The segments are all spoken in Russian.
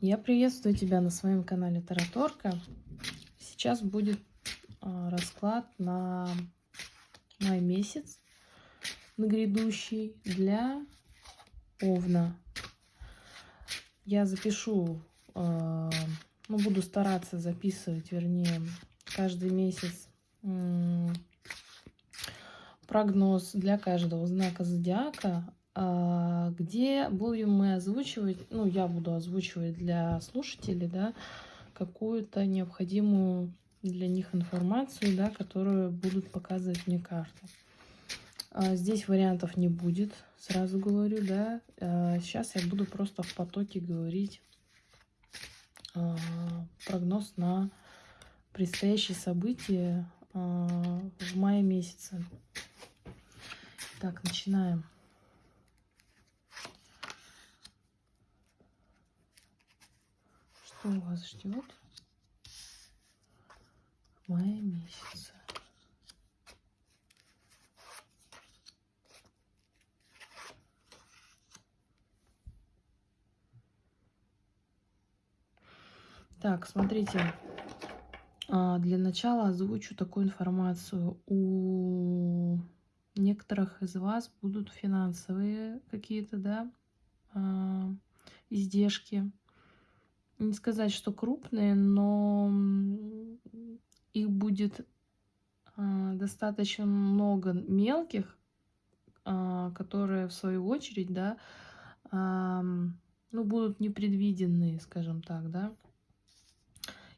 Я приветствую тебя на своем канале Тараторка. Сейчас будет э, расклад на май месяц, на грядущий, для Овна. Я запишу, э, ну, буду стараться записывать, вернее, каждый месяц прогноз для каждого знака зодиака а, где будем мы озвучивать, ну, я буду озвучивать для слушателей, да, какую-то необходимую для них информацию, да, которую будут показывать мне карты. А, здесь вариантов не будет, сразу говорю, да. А, сейчас я буду просто в потоке говорить прогноз на предстоящие события в мае месяце. Так, начинаем. Что вас ждет в мае месяце. Так, смотрите, а, для начала озвучу такую информацию. У некоторых из вас будут финансовые какие-то, да, а, издержки не сказать, что крупные, но их будет а, достаточно много мелких, а, которые в свою очередь, да, а, ну, будут непредвиденные, скажем так, да,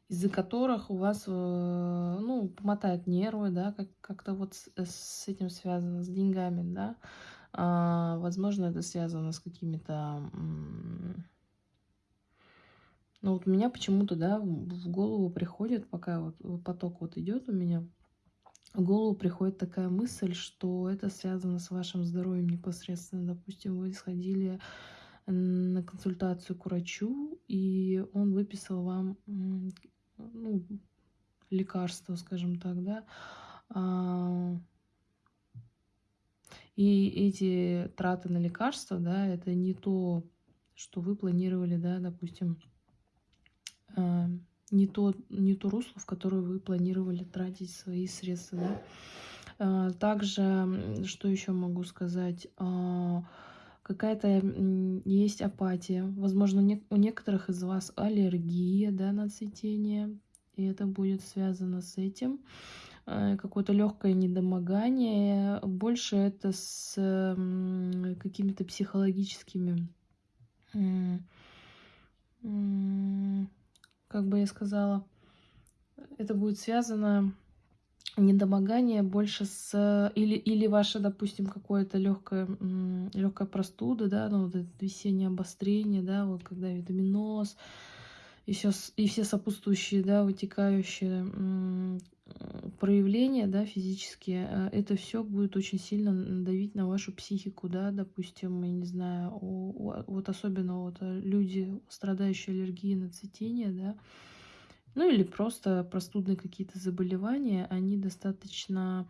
из-за которых у вас, э, ну, помотают нервы, да, как- как-то вот с, с этим связано, с деньгами, да. Возможно, это связано с какими-то ну вот у меня почему-то, да, в голову приходит, пока вот поток вот идет у меня, в голову приходит такая мысль, что это связано с вашим здоровьем непосредственно. Допустим, вы сходили на консультацию к врачу, и он выписал вам ну, лекарство, скажем так, да, а, и эти траты на лекарства, да, это не то, что вы планировали, да, допустим, не то, не то русло, в которое вы планировали тратить свои средства. Да? А, также, что еще могу сказать, а, какая-то есть апатия. Возможно, у некоторых из вас аллергия да, на цветение, и это будет связано с этим. Какое-то легкое недомогание. Больше это с какими-то психологическими как бы я сказала, это будет связано недомогание больше с или или ваше допустим какое-то легкое легкая простуда да ну вот это весеннее обострение да вот когда витаминоз и все и все сопутствующие да вытекающие проявления да физические э, это все будет очень сильно давить на вашу психику да допустим я не знаю вот особенно вот э, люди страдающие аллергией на цветение да ну или просто простудные какие-то заболевания они достаточно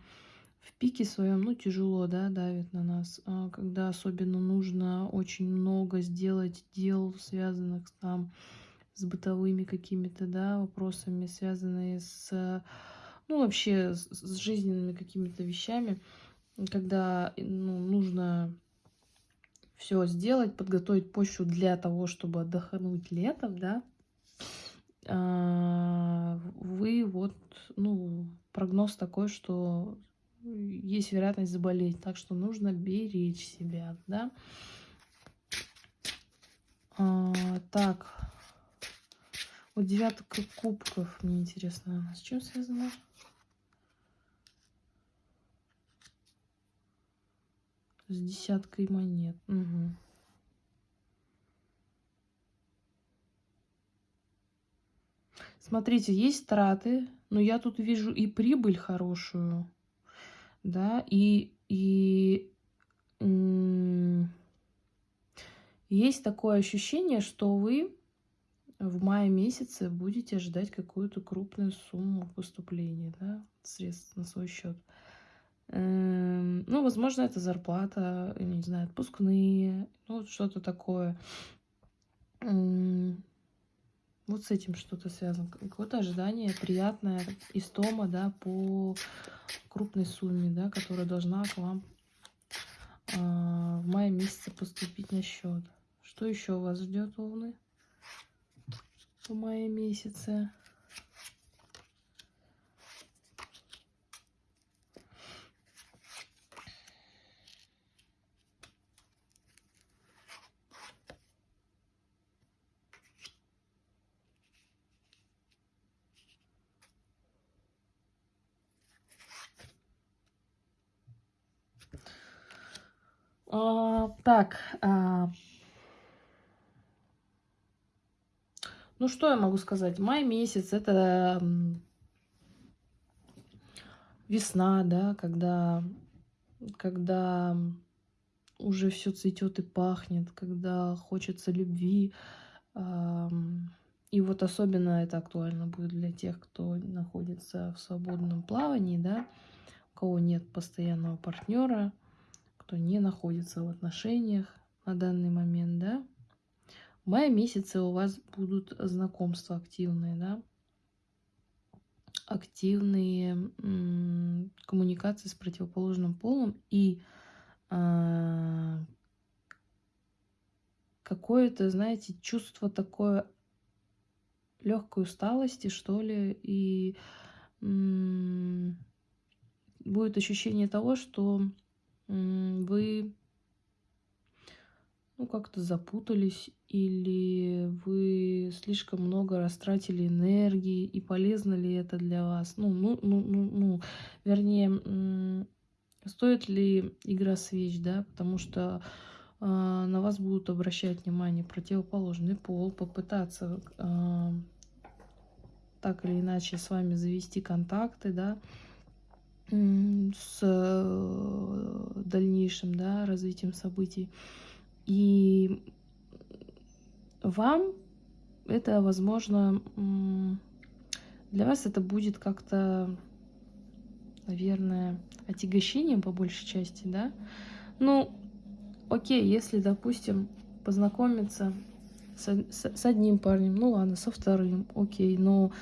в пике своем ну тяжело да давит на нас а когда особенно нужно очень много сделать дел связанных там с бытовыми какими-то да вопросами связанные с ну, вообще с, жизненными какими-то вещами, когда ну, нужно все сделать, подготовить почву для того, чтобы отдохнуть летом, да, а, вы вот, ну, прогноз такой, что есть вероятность заболеть, так что нужно беречь себя, да. А, так, вот девятка кубков, мне интересно, с чем связано? С десяткой монет. Угу. Смотрите, есть траты, но я тут вижу и прибыль хорошую, да, и, и есть такое ощущение, что вы в мае месяце будете ждать какую-то крупную сумму поступления, да, средств на свой счет. Эм, ну, возможно, это зарплата, не знаю, отпускные, ну, что-то такое. Вот с этим что-то связано. Какое-то ожидание приятное, истома, да, по крупной сумме, да, которая должна к вам э, в мае месяце поступить на счет. Что еще вас ждет, Овны, в мае месяце? А, так. А... Ну, что я могу сказать? Май месяц это весна, да, когда, когда уже все цветет и пахнет, когда хочется любви. И вот особенно это актуально будет для тех, кто находится в свободном плавании, да, у кого нет постоянного партнера кто не находится в отношениях на данный момент, да. В мае месяце у вас будут знакомства активные, да. Активные коммуникации с противоположным полом и э, какое-то, знаете, чувство такое легкой усталости, что ли, и будет ощущение того, что вы ну, как-то запутались или вы слишком много растратили энергии, и полезно ли это для вас? Ну, ну, ну, ну, ну вернее, стоит ли игра свеч, да, потому что э, на вас будут обращать внимание противоположный пол, попытаться э, так или иначе с вами завести контакты, да, с э, дальнейшим да, развитием событий. И вам это, возможно, для вас это будет как-то, наверное, отягощением по большей части, да? Ну, окей, если, допустим, познакомиться с, с, с одним парнем, ну ладно, со вторым, окей, но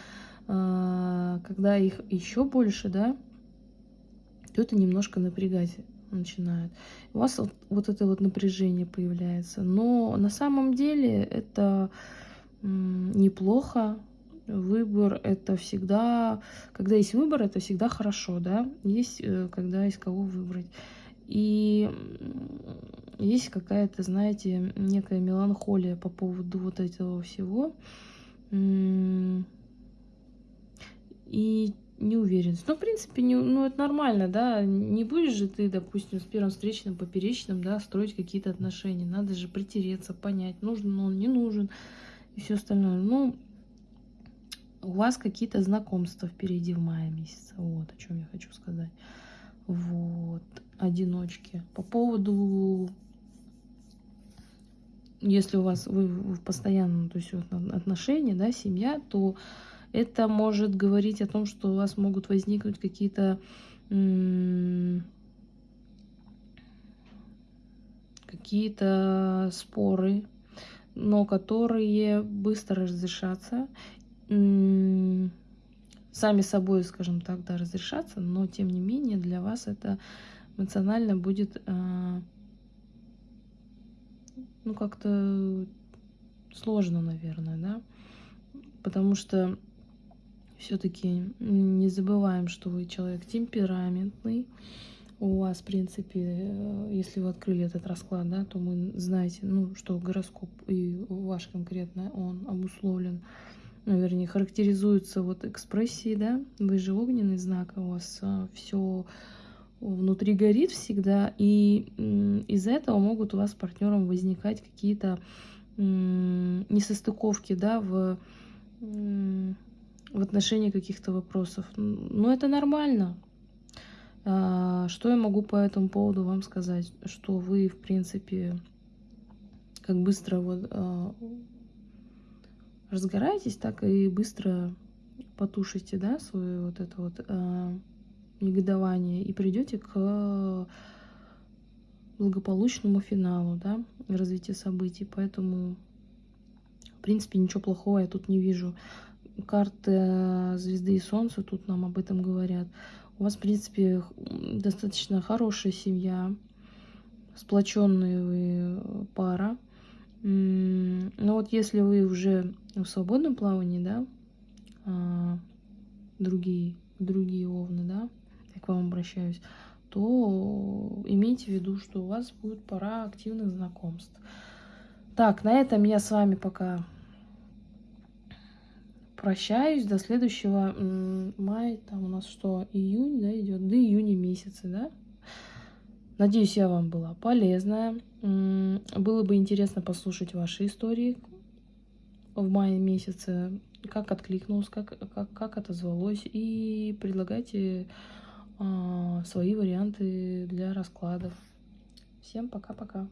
э, когда их еще больше, да, это немножко напрягать начинает. У вас вот, вот это вот напряжение появляется. Но на самом деле это неплохо. Выбор это всегда, когда есть выбор, это всегда хорошо, да. Есть, э, когда есть кого выбрать. И есть какая-то, знаете, некая меланхолия по поводу вот этого всего. И неуверенность. Ну, в принципе, не, ну, это нормально, да. Не будешь же ты, допустим, с первым встречным, поперечным, да, строить какие-то отношения. Надо же притереться, понять, нужен он, не нужен и все остальное. Ну, у вас какие-то знакомства впереди в мае месяце. Вот о чем я хочу сказать. Вот, одиночки. По поводу, если у вас вы в постоянном, то есть отношения, да, семья, то это может говорить о том, что у вас могут возникнуть какие-то какие-то споры, но которые быстро разрешатся. Сами собой, скажем так, да, разрешатся, но тем не менее для вас это эмоционально будет а, ну как-то сложно, наверное, да, потому что все-таки не забываем, что вы человек темпераментный. У вас, в принципе, э, если вы открыли этот расклад, да, то вы знаете, ну, что гороскоп и ваш конкретно, он обусловлен, ну, вернее, характеризуется вот экспрессией, да, вы же огненный знак, у вас э, все внутри горит всегда, и из-за этого могут у вас с партнером возникать какие-то несостыковки, да, в в отношении каких-то вопросов. Ну, это нормально. А, что я могу по этому поводу вам сказать? Что вы, в принципе, как быстро вот а, разгораетесь, так и быстро потушите, да, свое вот это вот а, негодование и придете к благополучному финалу, да, развития событий. Поэтому принципе, ничего плохого я тут не вижу. Карты звезды и солнца тут нам об этом говорят. У вас, в принципе, достаточно хорошая семья, сплоченная вы пара. Но вот если вы уже в свободном плавании, да, а, другие, другие овны, да, я к вам обращаюсь, то имейте в виду, что у вас будет пора активных знакомств. Так, на этом я с вами пока прощаюсь до следующего мая. Там у нас что, июнь, да, идет? До июня месяца, да? Надеюсь, я вам была полезная. Было бы интересно послушать ваши истории в мае месяце, как откликнулось, как, как, как отозвалось. И предлагайте а, свои варианты для раскладов. Всем пока-пока.